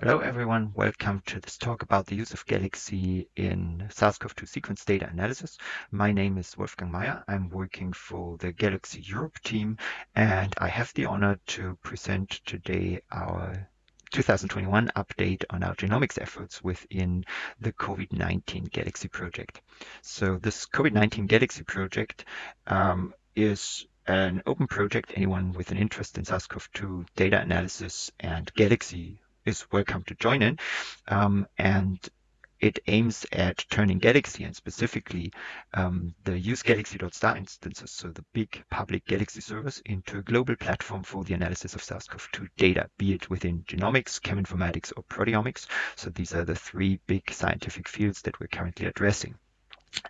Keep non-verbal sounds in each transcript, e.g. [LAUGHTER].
Hello everyone, welcome to this talk about the use of Galaxy in SARS-CoV-2 sequence data analysis. My name is Wolfgang Meyer. I'm working for the Galaxy Europe team and I have the honor to present today our 2021 update on our genomics efforts within the COVID-19 Galaxy project. So this COVID-19 Galaxy project um, is an open project. Anyone with an interest in SARS-CoV-2 data analysis and Galaxy is welcome to join in. Um, and it aims at turning Galaxy and specifically um, the use Galaxy.star instances, so the big public Galaxy servers, into a global platform for the analysis of SARS-CoV-2 data, be it within genomics, cheminformatics, or proteomics. So these are the three big scientific fields that we're currently addressing.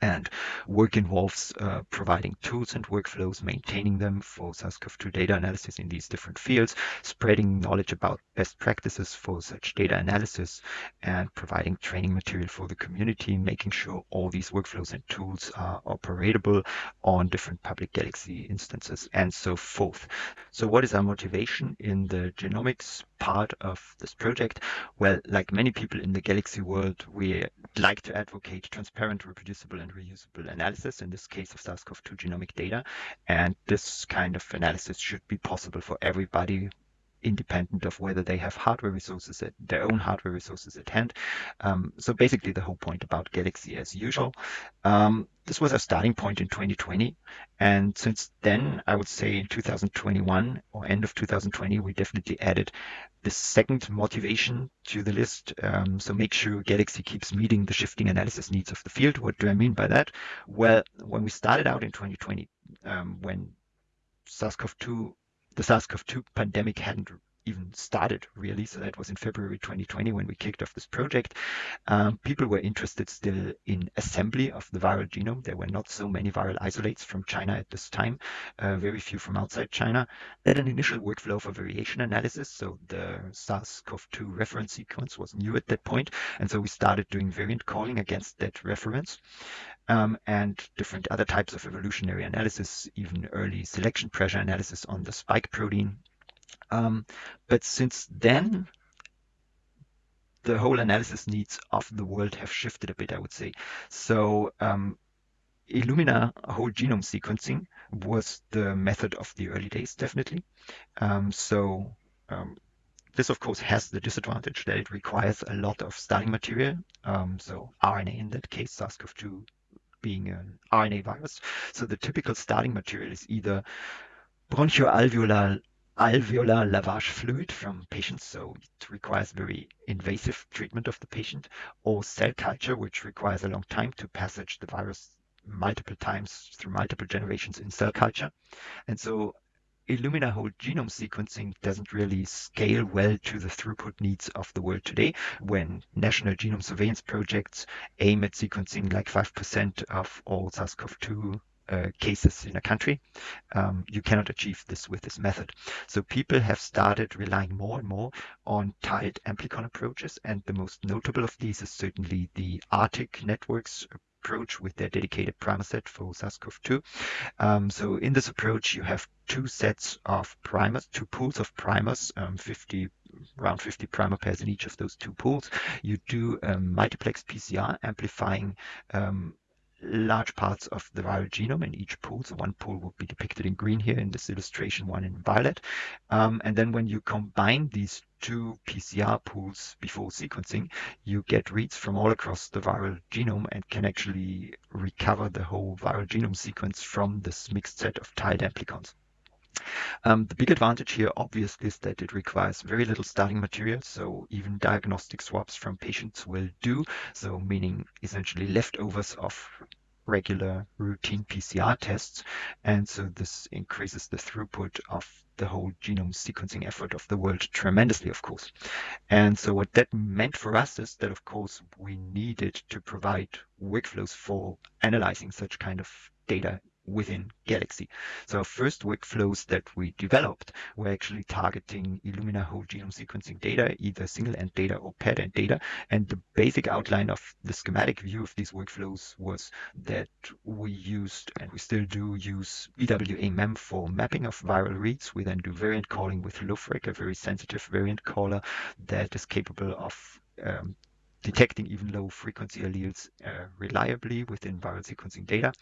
And work involves uh, providing tools and workflows, maintaining them for SARS-CoV-2 data analysis in these different fields, spreading knowledge about best practices for such data analysis, and providing training material for the community, making sure all these workflows and tools are operable on different public Galaxy instances, and so forth. So what is our motivation in the genomics part of this project? Well, like many people in the Galaxy world, we like to advocate transparent, reproducible, and reusable analysis, in this case of SARS-CoV-2 genomic data. And this kind of analysis should be possible for everybody independent of whether they have hardware resources at their own hardware resources at hand. Um, so basically the whole point about Galaxy as usual. Um, this was our starting point in 2020. And since then, I would say in 2021 or end of 2020, we definitely added the second motivation to the list. Um, so make sure Galaxy keeps meeting the shifting analysis needs of the field. What do I mean by that? Well, when we started out in 2020, um, when SARS-CoV-2 the SARS-CoV-2 pandemic hadn't even started really. So that was in February 2020 when we kicked off this project. Um, people were interested still in assembly of the viral genome. There were not so many viral isolates from China at this time, uh, very few from outside China. Then an initial workflow for variation analysis. So the SARS-CoV-2 reference sequence was new at that point, And so we started doing variant calling against that reference. Um, and different other types of evolutionary analysis, even early selection pressure analysis on the spike protein um, but since then, the whole analysis needs of the world have shifted a bit, I would say. So um, Illumina whole genome sequencing was the method of the early days, definitely. Um, so um, this, of course, has the disadvantage that it requires a lot of starting material. Um, so RNA in that case, SARS-CoV-2 being an RNA virus. So the typical starting material is either bronchoalveolar alveolar lavage fluid from patients, so it requires very invasive treatment of the patient, or cell culture, which requires a long time to passage the virus multiple times through multiple generations in cell culture. And so Illumina whole genome sequencing doesn't really scale well to the throughput needs of the world today when national genome surveillance projects aim at sequencing like 5% of all SARS-CoV-2 uh, cases in a country. Um, you cannot achieve this with this method. So people have started relying more and more on tiled amplicon approaches. And the most notable of these is certainly the ARTIC networks approach with their dedicated primer set for SARS-CoV-2. Um, so in this approach, you have two sets of primers, two pools of primers, um, 50 around 50 primer pairs in each of those two pools. You do multiplex PCR amplifying um, large parts of the viral genome in each pool. So one pool will be depicted in green here in this illustration, one in violet. Um, and then when you combine these two PCR pools before sequencing, you get reads from all across the viral genome and can actually recover the whole viral genome sequence from this mixed set of tiled amplicons. Um, the big advantage here, obviously, is that it requires very little starting material. So even diagnostic swabs from patients will do. So meaning essentially leftovers of regular routine PCR tests. And so this increases the throughput of the whole genome sequencing effort of the world tremendously, of course. And so what that meant for us is that, of course, we needed to provide workflows for analyzing such kind of data within Galaxy. So our first workflows that we developed were actually targeting Illumina whole genome sequencing data, either single end data or paired end data. And the basic outline of the schematic view of these workflows was that we used, and we still do use BWA-MEM for mapping of viral reads. We then do variant calling with LoFreq, a very sensitive variant caller that is capable of um, detecting even low frequency alleles uh, reliably within viral sequencing data.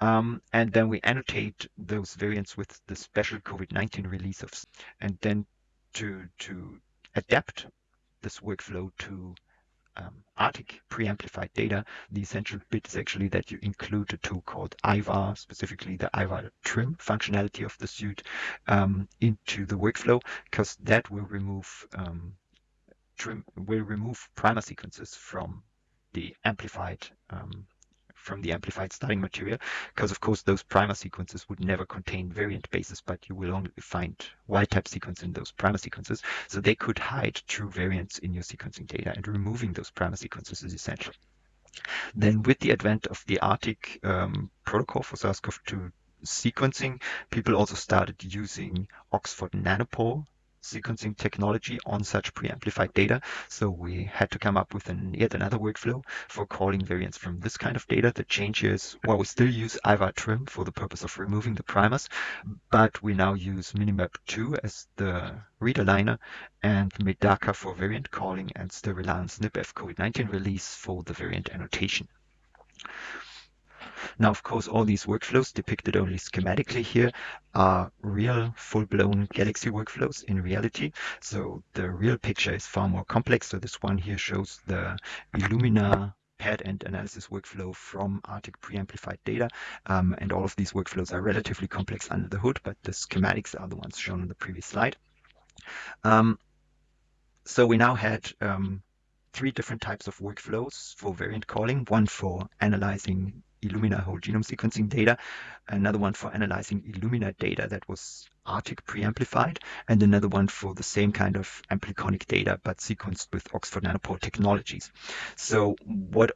Um, and then we annotate those variants with the special COVID-19 release of, and then to, to adapt this workflow to um, ARTIC preamplified data, the essential bit is actually that you include a tool called iVar, specifically the iVar trim functionality of the suite, um, into the workflow, because that will remove um, will remove primer sequences from the amplified um, from the amplified starting material because of course those primer sequences would never contain variant bases but you will only find wild type sequence in those primer sequences. So they could hide true variants in your sequencing data and removing those primer sequences is essential. Then with the advent of the ARTIC um, protocol for SARS-CoV-2 sequencing, people also started using Oxford Nanopore sequencing technology on such preamplified data. So we had to come up with an, yet another workflow for calling variants from this kind of data. The change is, well, we still use iVar trim for the purpose of removing the primers, but we now use Minimap2 as the read aligner and Medaka for variant calling and still rely on SnpEff COVID-19 release for the variant annotation. Now, of course, all these workflows depicted only schematically here are real full-blown Galaxy workflows in reality. So the real picture is far more complex. So this one here shows the Illumina paired end analysis workflow from ARTIC preamplified data. Um, and all of these workflows are relatively complex under the hood, but the schematics are the ones shown on the previous slide. Um, so we now had um, three different types of workflows for variant calling, one for analyzing Illumina whole genome sequencing data, another one for analyzing Illumina data that was ARTIC preamplified, and another one for the same kind of ampliconic data but sequenced with Oxford Nanopore technologies. So what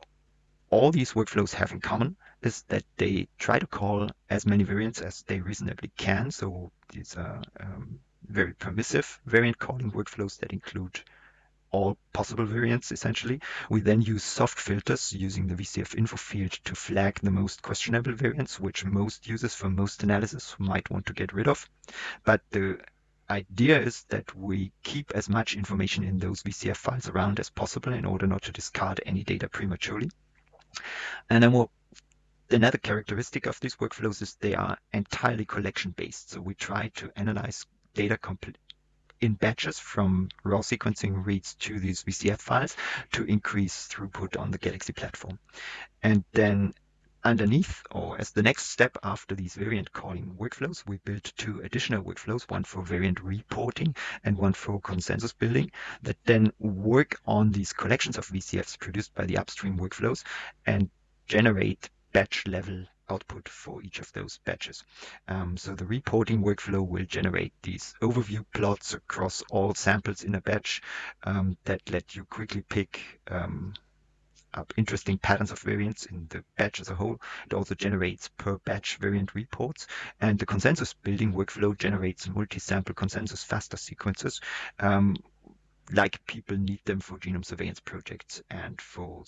all these workflows have in common is that they try to call as many variants as they reasonably can. So these are um, very permissive variant calling workflows that include all possible variants essentially. We then use soft filters using the VCF info field to flag the most questionable variants, which most users for most analysis might want to get rid of. But the idea is that we keep as much information in those VCF files around as possible in order not to discard any data prematurely. And then we'll Another characteristic of these workflows is they are entirely collection based. So we try to analyze data in batches from raw sequencing reads to these VCF files to increase throughput on the Galaxy platform. And then underneath, or as the next step after these variant calling workflows, we built two additional workflows, one for variant reporting and one for consensus building that then work on these collections of VCFs produced by the upstream workflows and generate batch level output for each of those batches. Um, so the reporting workflow will generate these overview plots across all samples in a batch um, that let you quickly pick um, up interesting patterns of variants in the batch as a whole. It also generates per batch variant reports. And the consensus building workflow generates multi-sample consensus FASTA sequences um, like people need them for genome surveillance projects and for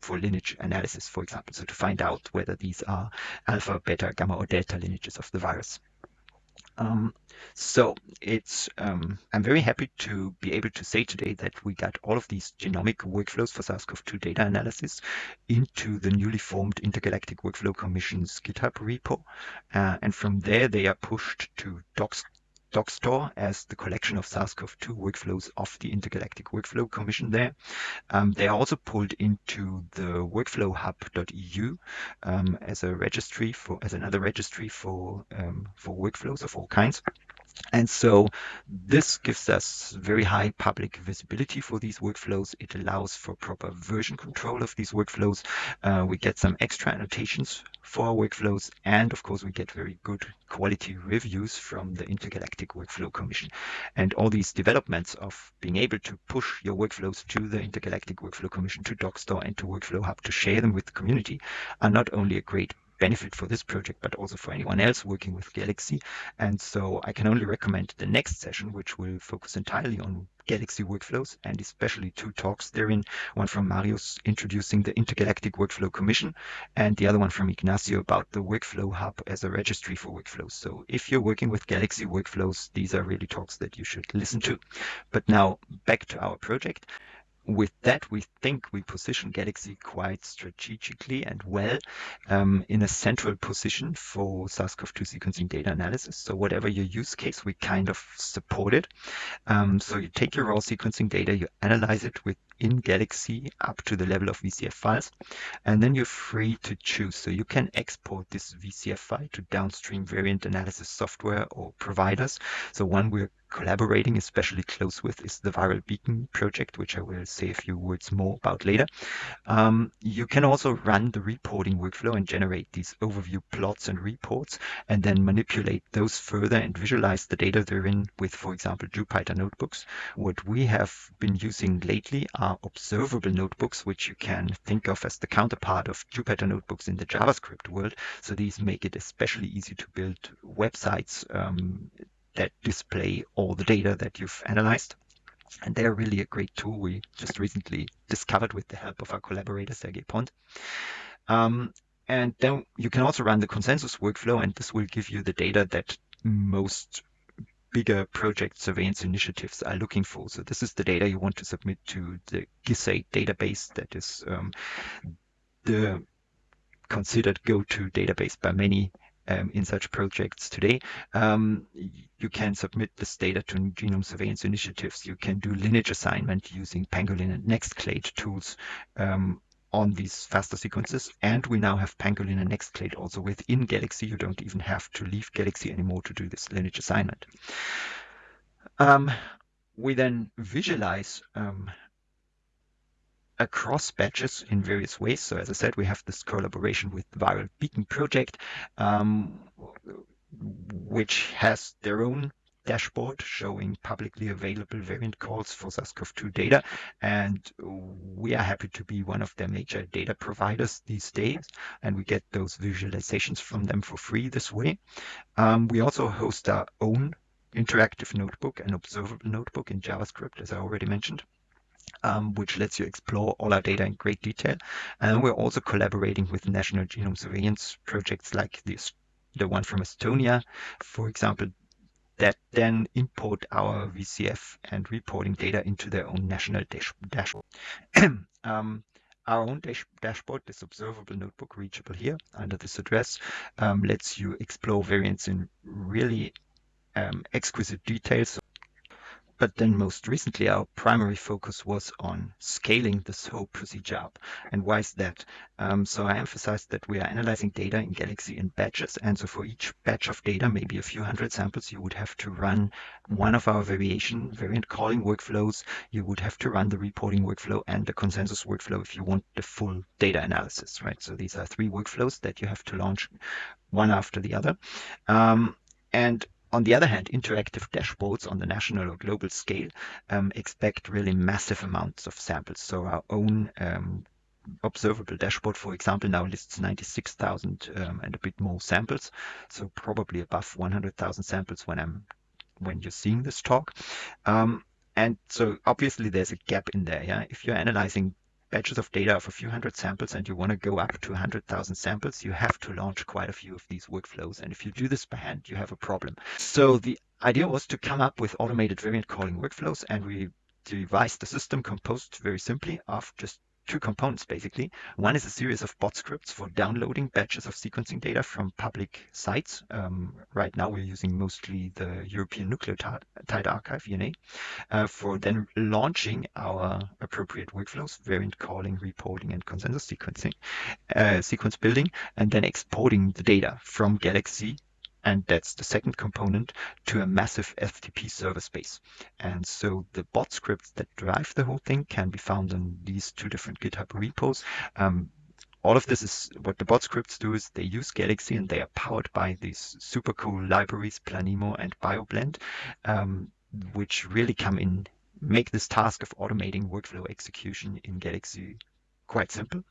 for lineage analysis, for example, so to find out whether these are alpha, beta, gamma, or delta lineages of the virus. Um, so it's um, I'm very happy to be able to say today that we got all of these genomic workflows for SARS-CoV-2 data analysis into the newly formed Intergalactic Workflow Commission's GitHub repo, uh, and from there they are pushed to docs Dockstore as the collection of SARS-CoV-2 workflows of the Intergalactic Workflow Commission there. Um, they are also pulled into the workflowhub.eu um, as a registry for as another registry for um, for workflows of all kinds. And so this gives us very high public visibility for these workflows. It allows for proper version control of these workflows. Uh, we get some extra annotations for our workflows. And of course, we get very good quality reviews from the Intergalactic Workflow Commission. And all these developments of being able to push your workflows to the Intergalactic Workflow Commission, to Dockstore and to Workflow Hub to share them with the community are not only a great benefit for this project, but also for anyone else working with Galaxy. And so I can only recommend the next session, which will focus entirely on Galaxy workflows and especially two talks therein, one from Marius introducing the Intergalactic Workflow Commission and the other one from Ignacio about the Workflow Hub as a registry for workflows. So if you're working with Galaxy workflows, these are really talks that you should listen to. But now back to our project with that, we think we position Galaxy quite strategically and well um, in a central position for SARS-CoV-2 sequencing data analysis. So whatever your use case, we kind of support it. Um, so you take your raw sequencing data, you analyze it within Galaxy up to the level of VCF files, and then you're free to choose. So you can export this VCF file to downstream variant analysis software or providers. So one we're collaborating especially close with is the Viral Beacon project, which I will say a few words more about later. Um, you can also run the reporting workflow and generate these overview plots and reports, and then manipulate those further and visualize the data therein with, for example, Jupyter notebooks. What we have been using lately are observable notebooks, which you can think of as the counterpart of Jupyter notebooks in the JavaScript world. So these make it especially easy to build websites um, that display all the data that you've analyzed. And they're really a great tool we just recently discovered with the help of our collaborator, Sergei Pond. Um, and then you can also run the consensus workflow, and this will give you the data that most bigger project surveillance initiatives are looking for. So this is the data you want to submit to the GISAID database that is um, the considered go-to database by many um, in such projects today. Um, you can submit this data to genome surveillance initiatives. You can do lineage assignment using Pangolin and Nextclade tools um, on these FASTA sequences. And we now have Pangolin and Nextclade also within Galaxy. You don't even have to leave Galaxy anymore to do this lineage assignment. Um, we then visualize um, across batches in various ways. So as I said, we have this collaboration with the Viral Beacon project, um, which has their own dashboard showing publicly available variant calls for SARS-CoV-2 data. And we are happy to be one of their major data providers these days. And we get those visualizations from them for free this way. Um, we also host our own interactive notebook and observable notebook in JavaScript, as I already mentioned um, which lets you explore all our data in great detail. And we're also collaborating with national genome surveillance projects like this, the one from Estonia, for example, that then import our VCF and reporting data into their own national dash dashboard. [CLEARS THROAT] um, our own dash dashboard, this observable notebook reachable here under this address, um, lets you explore variants in really um, exquisite details. But then most recently, our primary focus was on scaling this whole procedure up. And why is that? Um, so I emphasized that we are analyzing data in Galaxy in batches. And so for each batch of data, maybe a few hundred samples, you would have to run one of our variation variant calling workflows. You would have to run the reporting workflow and the consensus workflow if you want the full data analysis, right? So these are three workflows that you have to launch one after the other. Um, and on the other hand, interactive dashboards on the national or global scale um, expect really massive amounts of samples. So our own um, observable dashboard, for example, now lists 96,000 um, and a bit more samples. So probably above 100,000 samples when I'm when you're seeing this talk. Um, and so obviously there's a gap in there. Yeah, if you're analyzing batches of data of a few hundred samples and you want to go up to 100,000 samples, you have to launch quite a few of these workflows. And if you do this by hand, you have a problem. So the idea was to come up with automated variant calling workflows and we devised the system composed very simply of just two components basically. One is a series of bot scripts for downloading batches of sequencing data from public sites. Um, right now we're using mostly the European Nucleotide Archive, ENA, uh, for then launching our appropriate workflows, variant calling, reporting, and consensus sequencing, uh, sequence building, and then exporting the data from Galaxy and that's the second component to a massive FTP server space. And so the bot scripts that drive the whole thing can be found in these two different GitHub repos. Um, all of this is what the bot scripts do is they use Galaxy and they are powered by these super cool libraries, Planemo and BioBlend, um, which really come in, make this task of automating workflow execution in Galaxy quite simple.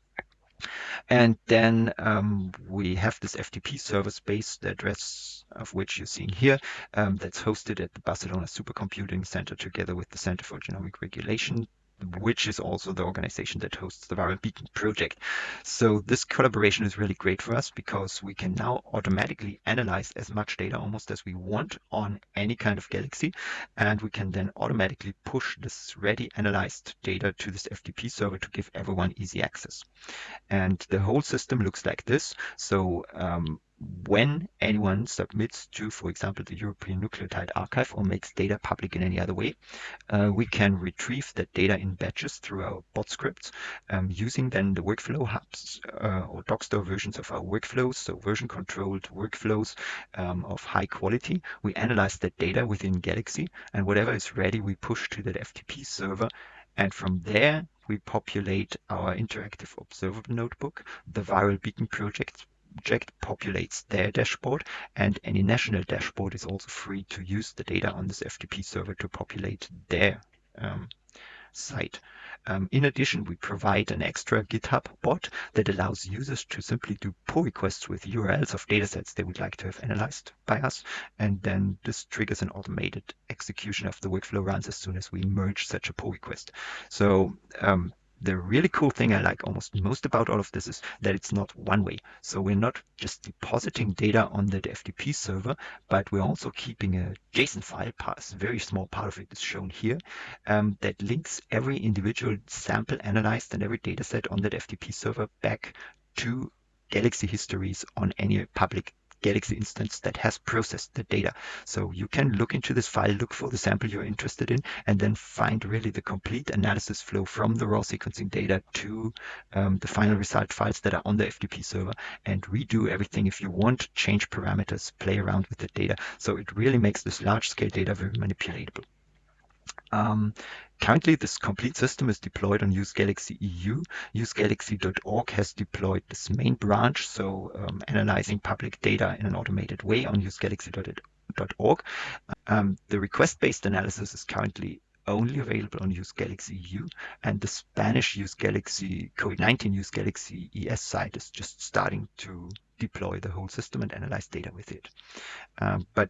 And then um, we have this FTP server space, the address of which you're seeing here, um, that's hosted at the Barcelona Supercomputing Center together with the Center for Genomic Regulation which is also the organization that hosts the Viral Beacon project. So this collaboration is really great for us because we can now automatically analyze as much data almost as we want on any kind of galaxy. And we can then automatically push this ready analyzed data to this FTP server to give everyone easy access. And the whole system looks like this. So um, when anyone submits to, for example, the European Nucleotide Archive or makes data public in any other way, uh, we can retrieve that data in batches through our bot scripts um, using then the workflow hubs uh, or Dockstore versions of our workflows, so version controlled workflows um, of high quality. We analyze that data within Galaxy and whatever is ready, we push to that FTP server. And from there, we populate our interactive observable notebook, the Viral Beacon project project populates their dashboard and any national dashboard is also free to use the data on this FTP server to populate their um, site. Um, in addition, we provide an extra GitHub bot that allows users to simply do pull requests with URLs of datasets they would like to have analyzed by us. And then this triggers an automated execution of the workflow runs as soon as we merge such a pull request. So um, the really cool thing I like almost most about all of this is that it's not one way. So we're not just depositing data on the FTP server, but we're also keeping a JSON file, a very small part of it is shown here, um, that links every individual sample analyzed and every data set on that FTP server back to Galaxy histories on any public Galaxy instance that has processed the data. So you can look into this file, look for the sample you're interested in, and then find really the complete analysis flow from the raw sequencing data to um, the final result files that are on the FTP server and redo everything if you want, change parameters, play around with the data. So it really makes this large scale data very manipulatable. Um, currently, this complete system is deployed on useGalaxy EU. UseGalaxy.org has deployed this main branch, so um, analyzing public data in an automated way on useGalaxy.org. Um, the request-based analysis is currently only available on useGalaxy EU, and the Spanish useGalaxy COVID-19 useGalaxy ES site is just starting to deploy the whole system and analyze data with it. Um, but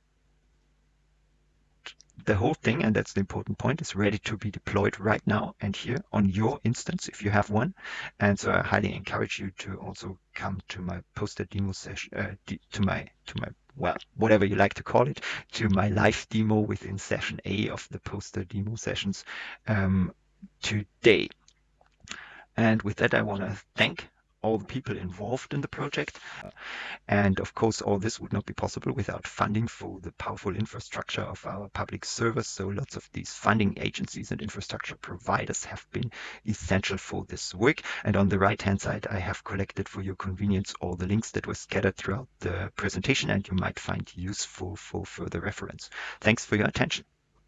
the whole thing, and that's the important point, is ready to be deployed right now and here on your instance if you have one. And so I highly encourage you to also come to my poster demo session, uh, to my to my well, whatever you like to call it, to my live demo within session A of the poster demo sessions um, today. And with that, I want to thank all the people involved in the project. And of course, all this would not be possible without funding for the powerful infrastructure of our public service. So lots of these funding agencies and infrastructure providers have been essential for this work. And on the right hand side, I have collected for your convenience all the links that were scattered throughout the presentation and you might find useful for further reference. Thanks for your attention.